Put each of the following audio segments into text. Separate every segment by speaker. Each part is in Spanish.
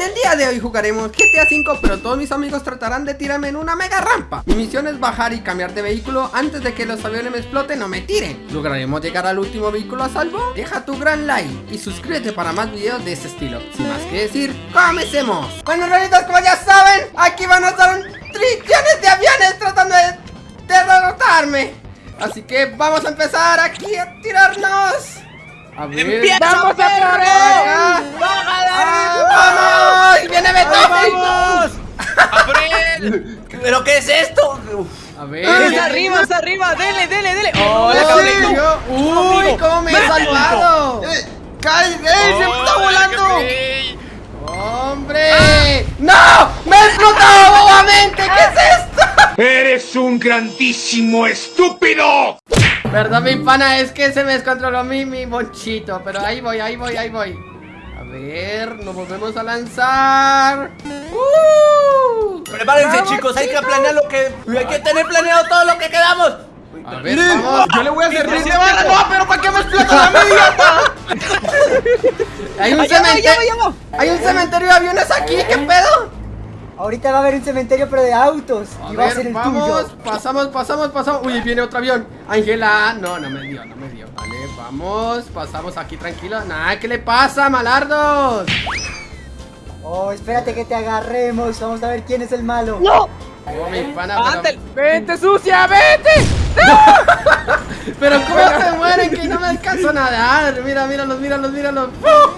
Speaker 1: En el día de hoy jugaremos GTA V, pero todos mis amigos tratarán de tirarme en una mega rampa. Mi misión es bajar y cambiar de vehículo antes de que los aviones me exploten o me tiren. ¿Lograremos llegar al último vehículo a salvo? Deja tu gran like y suscríbete para más videos de este estilo. Sin más que decir, ¡comencemos! Bueno, ranitos, como ya saben, aquí van a estar trillones de aviones tratando de derrotarme. Así que vamos a empezar aquí a tirarnos. A ver,
Speaker 2: ¡Empieza,
Speaker 1: vamos a por ¡Vamos! ¡Viene Beethoven!
Speaker 3: ¡Vamos!
Speaker 2: ¡Abred! ¿Pero qué es esto?
Speaker 1: A ver.
Speaker 3: ¡Es arriba, es arriba! ¡Dele, dele, dele! ¡Oh, la
Speaker 1: ¡Uy,
Speaker 3: cabrón!
Speaker 1: yo- ¡Uy, cómo me he salvado!
Speaker 4: ¡Cae! ¡Ey! ¡Se está volando!
Speaker 1: ¡Hombre! ¡No! ¡Me he explotado bobamente! ¿Qué es esto?
Speaker 5: ¡Eres un grandísimo estúpido!
Speaker 1: Verdad, mi pana, es que se me descontroló mi, mi monchito Pero ahí voy, ahí voy, ahí voy ver, nos volvemos a lanzar ¡Uh!
Speaker 2: Prepárense, chicos, hay que planear lo que. Hay que tener planeado todo lo que quedamos.
Speaker 1: A ver, vamos
Speaker 4: Yo le voy a hacer
Speaker 2: Miren,
Speaker 4: ¡No, pero ¿para qué me explota la media?
Speaker 1: Hay un
Speaker 3: ¡Allá va, allá va,
Speaker 1: cementerio
Speaker 3: allá!
Speaker 1: Hay un cementerio de aviones aquí, ¿qué pedo?
Speaker 6: Ahorita va a haber un cementerio pero de autos
Speaker 1: A
Speaker 6: y va a ser el
Speaker 1: vamos,
Speaker 6: tuyo.
Speaker 1: pasamos, pasamos, pasamos Uy, viene otro avión Ángela, no, no me dio, no me dio Vale, vamos, pasamos aquí tranquilo Nada, ¿qué le pasa, malardos?
Speaker 6: Oh, espérate que te agarremos. Vamos a ver quién es el malo.
Speaker 3: ¡No!
Speaker 1: Oh, mi pana, pero.
Speaker 3: ¡Vente, sucia, vete!
Speaker 1: pero ¿cómo se mueren que no me alcanzo a nadar? Mira, míralos, míralos, míralos ¡Fu!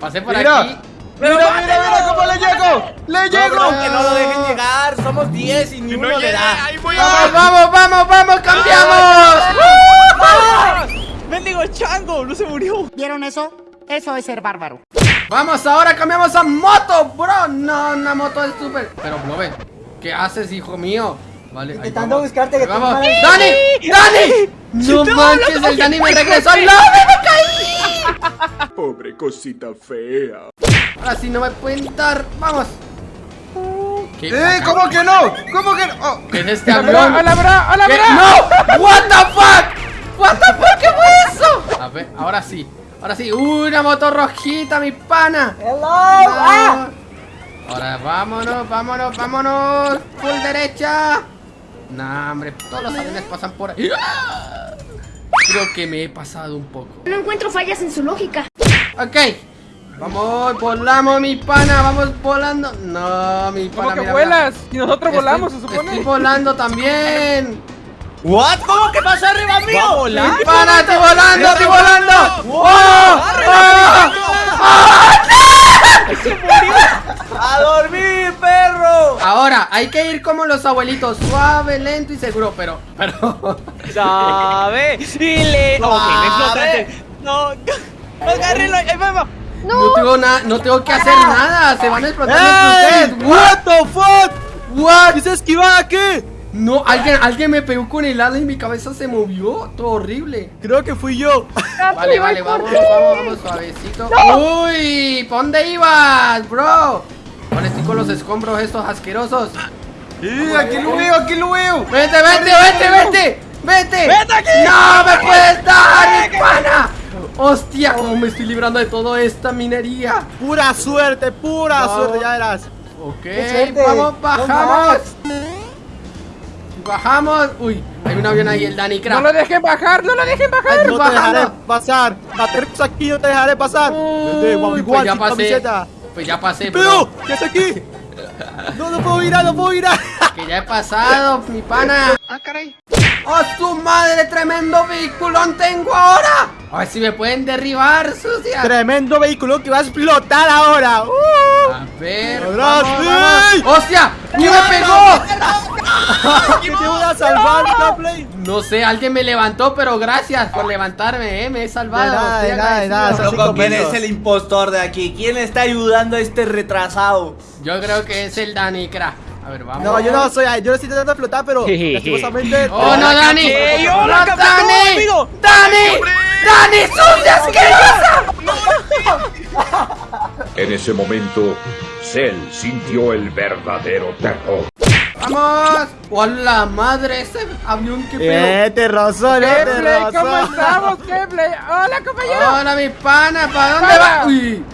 Speaker 1: Pasé por
Speaker 4: Mira.
Speaker 1: aquí
Speaker 4: ¡Mira, mira, mira cómo le llego! ¡Le
Speaker 2: No,
Speaker 4: llego!
Speaker 2: bro, que no lo dejen llegar. Somos 10 y ni uno le da.
Speaker 5: ¡Ahí voy
Speaker 1: ¡Vamos, vamos, vamos, vamos! ¡Cambiamos!
Speaker 3: ¡Mendigo chango! ¡No se murió!
Speaker 7: ¿Vieron eso? Eso es ser bárbaro.
Speaker 1: Vamos, ahora cambiamos a moto, bro No, una moto es súper Pero, Blobe, ¿qué haces, hijo mío? Vale,
Speaker 6: Intentando
Speaker 1: vamos.
Speaker 6: buscarte que
Speaker 1: Ahí
Speaker 6: te
Speaker 1: vamos. ¡Dani! ¡Dani! ¡No manches! ¡El Dani me regresó! ¡No! ¡Me caí!
Speaker 5: Pobre cosita fea.
Speaker 1: Ahora sí no me pueden dar ¡Vamos! ¿Qué,
Speaker 4: ¡Eh! ¿Cómo que no? ¿Cómo que no? Oh,
Speaker 1: ¿Qué es este.
Speaker 3: ¡Hola, bro! ¡Hola,
Speaker 1: ¿Qué?
Speaker 3: bro!
Speaker 1: ¡No! ¡What the fuck! ¡What the fuck! ¿Qué fue eso? A ver, ahora sí Ahora sí ¡Uy, una moto rojita, mi pana!
Speaker 6: Hello. ¡Ah!
Speaker 1: Ahora vámonos, vámonos, vámonos Full derecha Nah, hombre, todos los aviones pasan por ahí ¡Ah! Creo que me he pasado un poco
Speaker 7: No encuentro fallas en su lógica.
Speaker 1: Ok Vamos, volamos mi pana, vamos volando No, mi pana
Speaker 3: ¿Cómo que
Speaker 1: mira,
Speaker 3: vuelas? Y nosotros
Speaker 1: mira.
Speaker 3: volamos, se supone.
Speaker 1: Estoy volando también
Speaker 2: ¿What? ¿Cómo que pasó arriba mío?
Speaker 3: ¿Va a volar?
Speaker 1: Mi pana, estoy volando, estoy volando ¡Oh! ¡Oh!
Speaker 2: ¡A dormir, perro!
Speaker 1: Ahora, hay que ir como los abuelitos Suave, lento y seguro Pero, pero
Speaker 3: ¡Sabe! ¡Y le... ¡Ok, le explotaste! ¡No! ¡Agárrenlo! ¡Ahí va, va!
Speaker 1: No tengo nada, no tengo que hacer nada, se van a explotar
Speaker 4: ¡Ey!
Speaker 1: entre ustedes.
Speaker 4: ¡What the fuck!
Speaker 1: What?
Speaker 4: ¿Quise esquivar aquí?
Speaker 1: No, alguien, alguien me pegó con el ala y mi cabeza se movió, todo horrible.
Speaker 4: Creo que fui yo.
Speaker 1: Vale, vale, vamos, vamos, vamos, suavecito. Uy, ¿pa' dónde ibas, bro? Ahora estoy con los escombros estos asquerosos.
Speaker 4: ¡Sí! ¡Aquí lo veo! ¡Aquí lo veo!
Speaker 1: Vete, vete, vete, vete, vete.
Speaker 3: ¡Vete aquí!
Speaker 1: No me puedes dar, mi pana. Hostia, cómo me estoy librando de toda esta minería.
Speaker 4: ¡Pura suerte! ¡Pura suerte! Ya verás.
Speaker 1: Ok, vamos, bajamos. Bajamos. Uy, hay un avión ahí, el Danny
Speaker 3: ¡No lo dejen bajar! ¡No lo dejen bajar!
Speaker 4: No te dejaré pasar. Aterriza aquí, no te dejaré pasar.
Speaker 1: Uy, pues ya pasé.
Speaker 4: camiseta.
Speaker 1: Pues ya pasé, bro.
Speaker 4: ¡Pero! ¿Qué haces aquí? No, no puedo mirar, no puedo mirar.
Speaker 1: Que ya he pasado, mi pana.
Speaker 5: Ah, caray.
Speaker 1: ¡Oh, su madre! ¡Tremendo vehículón tengo ahora! A ver si me pueden derribar, sucia.
Speaker 4: Tremendo vehículo que va a explotar ahora. ¡Uh!
Speaker 1: A ver.
Speaker 4: ¡Atrás,
Speaker 1: vamos, vamos. ¡Hostia! ¡Ni me pegó!
Speaker 4: ¿Que te voy a salvar, Gameplay?
Speaker 1: No sé, alguien me levantó, pero gracias por levantarme, eh. Me he salvado.
Speaker 4: De nada, de nada, de nada,
Speaker 2: Loco, ¿quién es el impostor de aquí? ¿Quién está ayudando a este retrasado?
Speaker 1: Yo creo que es el Dani, cra. A ver, vamos.
Speaker 4: No, yo no soy, yo no estoy tratando de explotar, pero lastimosamente.
Speaker 1: ¡Oh, no, Dani!
Speaker 3: ¡Ey,
Speaker 1: ¡No! Dani! ¡Dani! ¡Dani, sucia asquerosa!
Speaker 5: En ese momento, Cell sintió el verdadero terror.
Speaker 1: ¡Vamos! ¡Hola madre! Ese avión que feo.
Speaker 4: Eh, te rozó, eh, te
Speaker 3: ¿cómo estamos, Gameplay? ¡Hola, compañero!
Speaker 1: ¡Hola, mi pana! ¿Para dónde va? ¡Uy!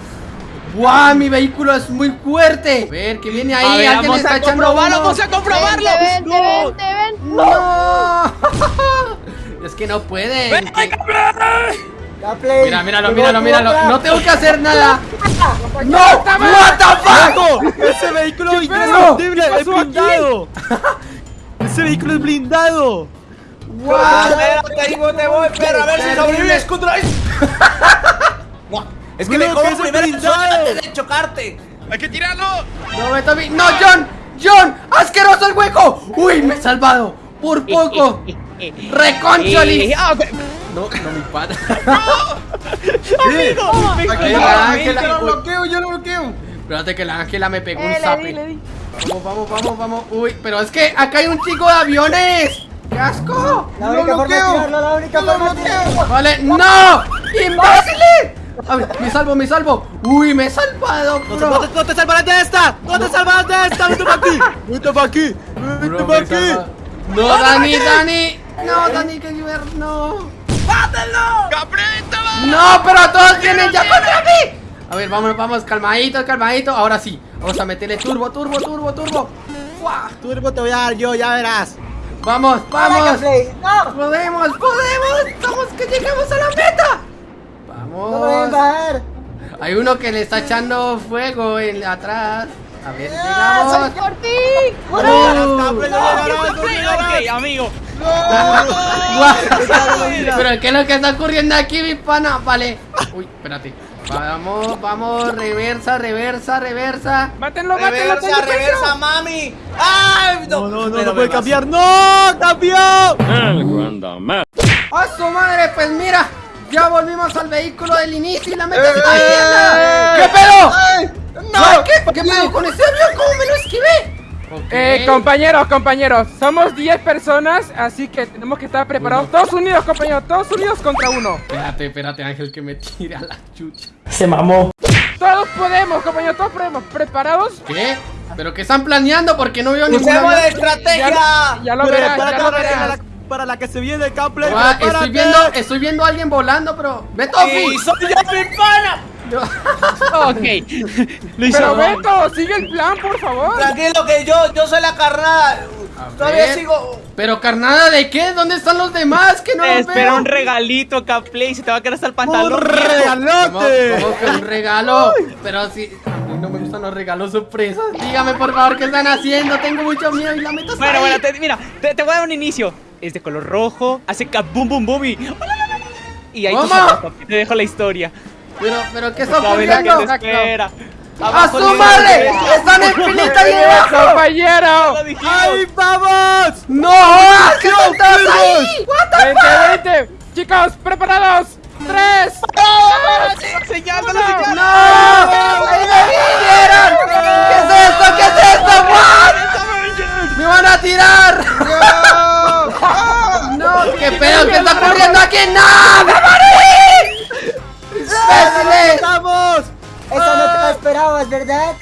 Speaker 1: ¡Guau! Mi vehículo es muy fuerte. A ver, que viene ahí.
Speaker 3: A ver,
Speaker 1: Alguien
Speaker 3: vamos
Speaker 1: está
Speaker 3: a
Speaker 1: echando
Speaker 3: comprobarlo,
Speaker 1: humo.
Speaker 3: vamos a comprobarlo.
Speaker 8: Vente, vente,
Speaker 3: No.
Speaker 8: vente, vente.
Speaker 1: ¡No! es que no pueden. que-
Speaker 6: Gameplay.
Speaker 1: Mira, míralo, míralo, míralo. No tengo que hacer nada. ¡No! ¡What the fuck!
Speaker 4: ¡Ese vehículo es! ¡Es blindado! ¡Ese vehículo es blindado!
Speaker 2: Espérate, ahí voy, te voy, perro, a ver si sobrevives contra es que
Speaker 4: que es
Speaker 2: primero antes de chocarte.
Speaker 3: Hay que tirarlo.
Speaker 1: No, me Toby. ¡No, John! ¡John! ¡Asqueroso el hueco! ¡Uy, me he salvado! ¡Por poco! ¡Reconcholis!
Speaker 3: Eh, ah.
Speaker 1: No, no, mi padre.
Speaker 3: Amigo, me
Speaker 1: Aquí la. Ángela.
Speaker 2: Yo lo bloqueo, yo lo bloqueo.
Speaker 1: Espérate que la Ángela me pegó un
Speaker 8: Eh,
Speaker 1: zape.
Speaker 8: le di.
Speaker 1: Vamos, vamos, vamos, vamos. Uy, pero es que acá hay un chico de aviones. ¡Qué asco!
Speaker 6: La única forma de tirarlo, la única forma de tirarlo.
Speaker 1: Vale, ¡no! ¡Imbéciles! A ver, me salvo, me salvo. Uy, me he salvado,
Speaker 4: ¡No te,
Speaker 1: bro.
Speaker 4: no te- no te salvarás de esta! ¡No te salvarás de esta! ¡Vete para aquí! ¡Vete para aquí! ¡Vete para aquí!
Speaker 1: No, Dani, Dani. No, Dani, que yo no.
Speaker 3: ¡Capreta, va!
Speaker 1: No, pero todos vienen ya contra mí. A ver, vamos, vamos, calmadito, calmadito. Ahora sí, vamos a meterle turbo, turbo, turbo, turbo. ¡Fua!
Speaker 4: Turbo te voy a dar yo, ya verás.
Speaker 1: Vamos, vamos.
Speaker 6: No,
Speaker 1: Podemos, podemos. Vamos que llegamos a la meta.
Speaker 6: no me voy a
Speaker 1: Vamos.
Speaker 6: bajar.
Speaker 1: Hay uno que le está echando fuego en atrás. A ver,
Speaker 6: Ah, soy
Speaker 1: llegamos.
Speaker 8: ¡Por ti!
Speaker 1: Uh.
Speaker 4: Gameplay, no llegarás, no llegarás.
Speaker 3: Ok, amigo.
Speaker 1: Guau. Pero ¿qué es lo que está ocurriendo aquí, mi pana? Vale. Uy, espérate. Vamos, vamos, reversa, reversa, reversa.
Speaker 7: Mátenlo, mátenlo,
Speaker 2: Reversa, reversa, mami. ¡Ay!
Speaker 4: No, no, no, no puede cambiar. ¡No! ¡Cambió!
Speaker 1: ¡A su madre! Pues mira, ya volvimos al vehículo del inicio y la meta está llena. ¿Qué pedo? ¡No! ¿Qué, ¿Qué pedo con ese avión? ¿Cómo me lo esquivé?
Speaker 7: Eh, compañeros, compañeros, somos 10 personas, así que tenemos que estar preparados. Todos unidos, compañeros, todos unidos contra uno.
Speaker 1: Espérate, espérate, Ángel, que me tire a la chucha.
Speaker 7: Todos podemos, compañeros, todos podemos. ¿Preparados?
Speaker 1: ¿Qué? ¿Pero qué están planeando? Porque no veo ningún
Speaker 2: ¡Usemos
Speaker 1: avión.
Speaker 2: estrategia!
Speaker 7: Ya, ya lo verás, ya lo
Speaker 4: para
Speaker 7: verás.
Speaker 4: la, para la que se viene, Gameplay.
Speaker 1: Guau, estoy
Speaker 4: prepárate.
Speaker 1: viendo, estoy viendo a alguien volando, pero. ¡Ve, Tofi!
Speaker 2: ¡Y soy yo, mi pana!
Speaker 3: Ok. Lo hizo.
Speaker 7: Pero Beto, sigue el plan, por favor.
Speaker 2: Tranquilo que yo, yo soy la carnada. Todavía sigo.
Speaker 1: ¿Pero carnada de qué? ¿Dónde están los demás? Que no
Speaker 3: Te
Speaker 1: los
Speaker 3: espera
Speaker 1: veo.
Speaker 3: un regalito, Caplay. Se te va a quedar hasta el
Speaker 4: ¡Un
Speaker 3: pantalón.
Speaker 1: ¿Cómo,
Speaker 4: regalote!
Speaker 1: cómo que un regalo? Pero si a mí no me gustan los regalos sorpresas. Dígame por favor qué están haciendo. Tengo mucho miedo y la meta está
Speaker 3: Bueno,
Speaker 1: ahí.
Speaker 3: bueno, te- mira, te, te voy a dar un inicio. Es de color rojo, hace cap boom boom boom y. Y ahí te dejo la historia.
Speaker 1: Pero, pero ¿qué está
Speaker 3: Sabes lo que
Speaker 1: ocurriendo?
Speaker 3: te espera.
Speaker 1: ¡A
Speaker 3: Abajo
Speaker 1: su madre! ¡Están en filita ahí debajo!
Speaker 7: compañero!
Speaker 4: ¡Ahí vamos!
Speaker 1: ¡No! ¡Que no estás ahí! ¡What the
Speaker 7: ¡Vente, vente! Chicos, preparados. ¡Tres!
Speaker 1: ¡No!
Speaker 3: señálalo.
Speaker 1: ¡Ahí me vinieron! ¿Qué es esto? ¿Qué es esto? ¿What? ¡Me van a tirar! ¡No! ¿Qué pedo? ¿Qué está ocurriendo aquí? ¡No! ¡Me morí! ¡Imbéciles!
Speaker 4: ¡Vamos!
Speaker 6: Esa no te la esperabas, ¿verdad?